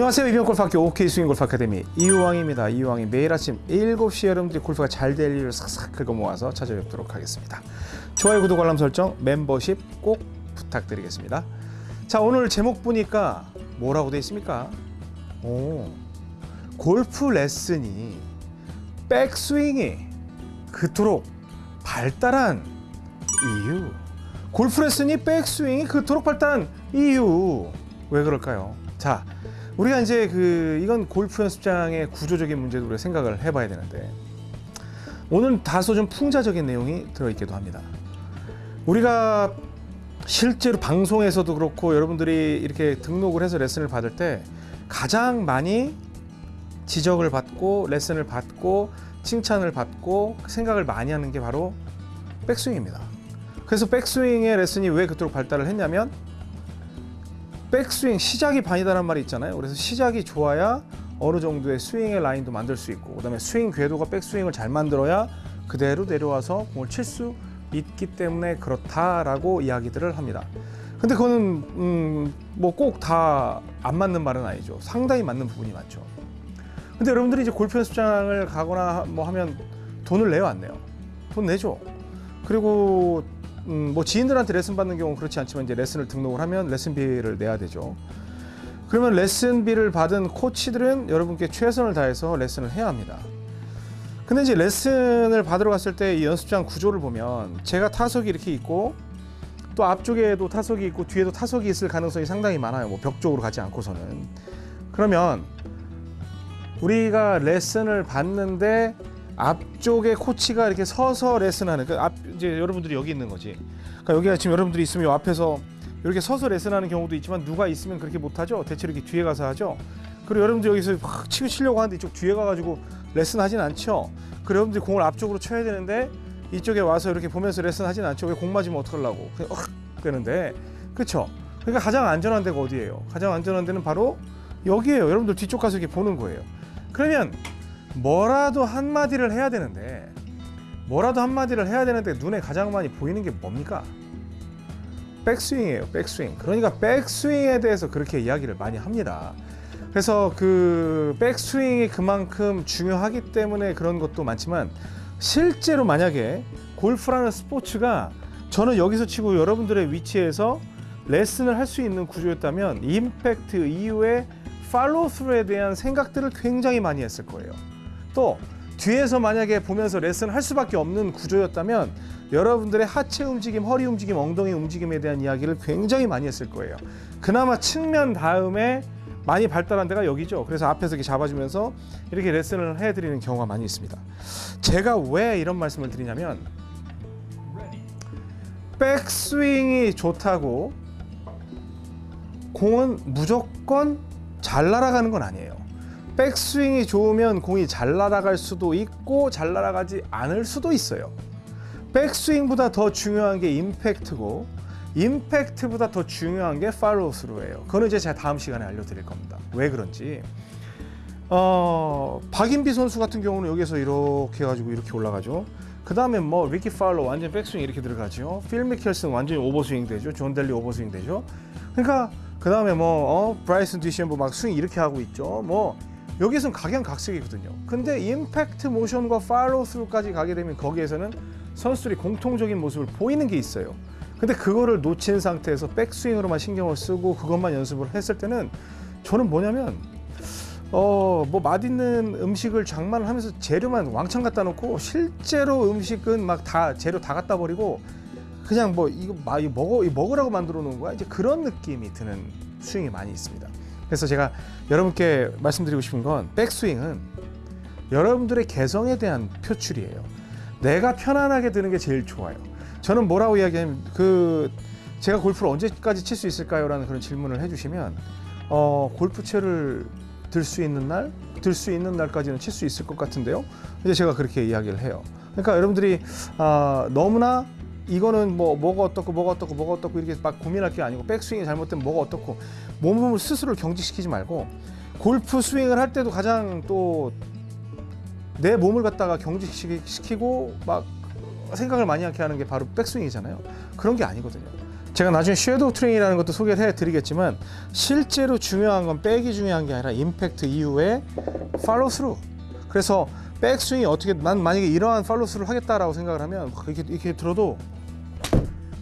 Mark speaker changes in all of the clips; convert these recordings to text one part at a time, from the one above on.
Speaker 1: 안녕하세요. 이병골프학교 OK 스윙 골프 아카데미. 이유왕입니다. 이유왕이 매일 아침 7시 여러분들이 골프가 잘 될 일을 싹싹 긁어 모아서 찾아뵙도록 하겠습니다. 좋아요 구독 알람 설정 멤버십 꼭 부탁드리겠습니다. 자 오늘 제목 보니까 뭐라고 되어 있습니까? 오 골프 레슨이 백스윙이 그토록 발달한 이유. 골프 레슨이 백스윙이 그토록 발달한 이유. 왜 그럴까요? 자 우리가 이제 그 이건 골프 연습장의 구조적인 문제도 우리가 생각을 해봐야 되는데 오늘 다소 좀 풍자적인 내용이 들어있기도 합니다. 우리가 실제로 방송에서도 그렇고 여러분들이 이렇게 등록을 해서 레슨을 받을 때 가장 많이 지적을 받고 레슨을 받고 칭찬을 받고 생각을 많이 하는 게 바로 백스윙입니다. 그래서 백스윙의 레슨이 왜 그토록 발달을 했냐면 백스윙 시작이 반이다라는 말이 있잖아요. 그래서 시작이 좋아야 어느 정도의 스윙의 라인도 만들 수 있고 그다음에 스윙 궤도가 백스윙을 잘 만들어야 그대로 내려와서 공을 칠 수 있기 때문에 그렇다라고 이야기들을 합니다. 근데 그거는 음, 뭐 꼭 다 안 맞는 말은 아니죠. 상당히 맞는 부분이 많죠. 근데 여러분들이 이제 골프 연습장을 가거나 뭐 하면 돈을 내요 안 내요? 돈 내죠. 그리고 음, 뭐 지인들한테 레슨 받는 경우는 그렇지 않지만 이제 레슨을 등록을 하면 레슨비를 내야 되죠. 그러면 레슨비를 받은 코치들은 여러분께 최선을 다해서 레슨을 해야 합니다. 근데 이제 레슨을 받으러 갔을 때 이 연습장 구조를 보면 제가 타석이 이렇게 있고 또 앞쪽에도 타석이 있고 뒤에도 타석이 있을 가능성이 상당히 많아요. 뭐 벽 쪽으로 가지 않고서는. 그러면 우리가 레슨을 받는데 앞쪽에 코치가 이렇게 서서 레슨하는 그앞 이제 여러분들이 여기 있는 거지. 그러니까 여기가 지금 여러분들이 있으면 요 앞에서 이렇게 서서 레슨하는 경우도 있지만 누가 있으면 그렇게 못 하죠. 대체로 이렇게 뒤에 가서 하죠. 그리고 여러분들 여기서 확 치고 치려고 하는데 이쪽 뒤에 가가지고 레슨 하진 않죠. 그리고 여러분들이 공을 앞쪽으로 쳐야 되는데 이쪽에 와서 이렇게 보면서 레슨 하진 않죠. 왜 공 맞으면 어떡하려고 그냥 확 되는데 그렇죠. 그러니까 가장 안전한 데가 어디예요? 가장 안전한 데는 바로 여기에요. 여러분들 뒤쪽 가서 이렇게 보는 거예요. 그러면 뭐라도 한마디를 해야 되는데 뭐라도 한마디를 해야 되는데 눈에 가장 많이 보이는 게 뭡니까? 백스윙이에요. 백스윙. 그러니까 백스윙에 대해서 그렇게 이야기를 많이 합니다. 그래서 그 백스윙이 그만큼 중요하기 때문에 그런 것도 많지만 실제로 만약에 골프라는 스포츠가 저는 여기서 치고 여러분들의 위치에서 레슨을 할 수 있는 구조였다면 임팩트 이후에 팔로우 스루에 대한 생각들을 굉장히 많이 했을 거예요. 또 뒤에서 만약에 보면서 레슨을 할 수밖에 없는 구조였다면 여러분들의 하체 움직임, 허리 움직임, 엉덩이 움직임에 대한 이야기를 굉장히 많이 했을 거예요. 그나마 측면 다음에 많이 발달한 데가 여기죠. 그래서 앞에서 이렇게 잡아주면서 이렇게 레슨을 해드리는 경우가 많이 있습니다. 제가 왜 이런 말씀을 드리냐면 백스윙이 좋다고 공은 무조건 잘 날아가는 건 아니에요. 백스윙이 좋으면 공이 잘 날아갈 수도 있고 잘 날아가지 않을 수도 있어요. 백스윙보다 더 중요한 게 임팩트고 임팩트보다 더 중요한 게 팔로우 스루예요. 그거는 이제 제가 다음 시간에 알려드릴 겁니다. 왜 그런지. 어, 박인비 선수 같은 경우는 여기서 이렇게 해가지고 이렇게 올라가죠. 그 다음에 뭐 리키 파울러 완전 백스윙 이렇게 들어가죠. 필 미켈슨 완전히 오버스윙 되죠. 존 댈리 오버스윙 되죠. 그러니까 그 다음에 뭐 어, 브라이슨 디섐보 막 스윙 이렇게 하고 있죠. 뭐 여기서는 각양각색이거든요. 근데 임팩트 모션과 팔로우 스루까지 가게 되면 거기에서는 선수들이 공통적인 모습을 보이는 게 있어요. 근데 그거를 놓친 상태에서 백스윙으로만 신경을 쓰고 그것만 연습을 했을 때는 저는 뭐냐면 어 뭐 맛있는 음식을 장만을 하면서 재료만 왕창 갖다 놓고 실제로 음식은 막 다 재료 다 갖다 버리고 그냥 뭐 이거 먹어 먹으라고 만들어 놓은 거야 이제 그런 느낌이 드는 스윙이 많이 있습니다. 그래서 제가 여러분께 말씀드리고 싶은 건 백스윙은 여러분들의 개성에 대한 표출이에요. 내가 편안하게 드는 게 제일 좋아요. 저는 뭐라고 이야기하면 그 제가 골프를 언제까지 칠 수 있을까요?라는 그런 질문을 해주시면 어, 골프채를 들 수 있는 날, 들 수 있는 날까지는 칠 수 있을 것 같은데요. 이제 제가 그렇게 이야기를 해요. 그러니까 여러분들이 아, 너무나 이거는 뭐 뭐가 어떻고 뭐가 어떻고 뭐가 어떻고 이렇게 막 고민할 게 아니고 백스윙이 잘못되면 뭐가 어떻고 몸을 스스로 경직시키지 말고 골프 스윙을 할 때도 가장 또 내 몸을 갖다가 경직시키고 막 생각을 많이 하게 하는 게 바로 백스윙이잖아요. 그런 게 아니거든요. 제가 나중에 섀도우 트레이닝이라는 것도 소개를 해드리겠지만 실제로 중요한 건 백이 중요한 게 아니라 임팩트 이후에 팔로우 스루 그래서 백스윙이 어떻게 난 만약에 이러한 팔로우 스루를 하겠다라고 생각을 하면 이렇게, 이렇게 들어도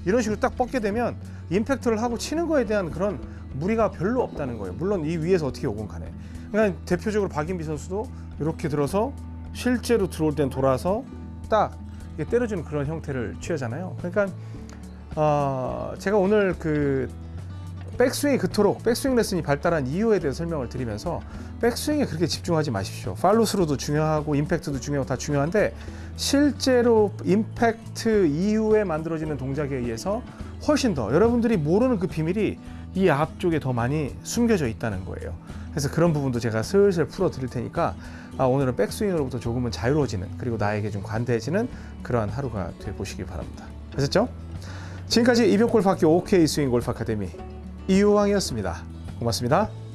Speaker 1: 이런 식으로 딱 뻗게 되면 임팩트를 하고 치는 거에 대한 그런 무리가 별로 없다는 거예요. 물론 이 위에서 어떻게 오건 간에. 그러니까 대표적으로 박인비 선수도 이렇게 들어서 실제로 들어올 땐 돌아서 딱 때려주는 그런 형태를 취하잖아요. 그러니까 어, 제가 오늘 그 백스윙이 그토록 백스윙 레슨이 발달한 이유에 대해 설명을 드리면서 백스윙에 그렇게 집중하지 마십시오. 팔로스루도 중요하고 임팩트도 중요하고 다 중요한데 실제로 임팩트 이후에 만들어지는 동작에 의해서 훨씬 더 여러분들이 모르는 그 비밀이 이 앞쪽에 더 많이 숨겨져 있다는 거예요. 그래서 그런 부분도 제가 슬슬 풀어 드릴 테니까 아, 오늘은 백스윙으로부터 조금은 자유로워지는 그리고 나에게 좀 관대해지는 그러한 하루가 돼 보시길 바랍니다. 아셨죠? 지금까지 이병골프학교 OK 스윙 골프 아카데미 이유왕이었습니다. 고맙습니다.